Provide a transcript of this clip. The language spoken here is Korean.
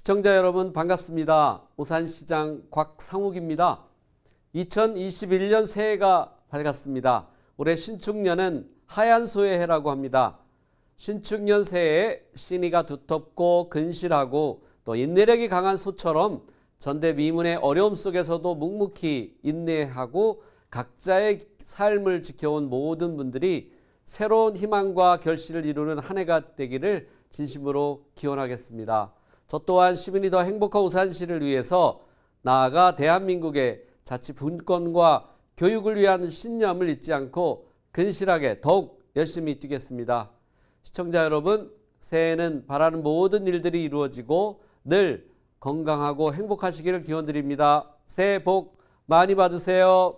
시청자 여러분 반갑습니다. 오산시장 곽상욱입니다. 2021년 새해가 밝았습니다. 올해 신축년은 하얀 소의 해라고 합니다. 신축년 새해에 신의가 두텁고 근실하고 또 인내력이 강한 소처럼 전대미문의 어려움 속에서도 묵묵히 인내하고 각자의 삶을 지켜온 모든 분들이 새로운 희망과 결실을 이루는 한 해가 되기를 진심으로 기원하겠습니다. 저 또한 시민이 더 행복한 우산시를 위해서 나아가 대한민국의 자치 분권과 교육을 위한 신념을 잊지 않고 근실하게 더욱 열심히 뛰겠습니다. 시청자 여러분, 새해에는 바라는 모든 일들이 이루어지고 늘 건강하고 행복하시기를 기원드립니다. 새해 복 많이 받으세요.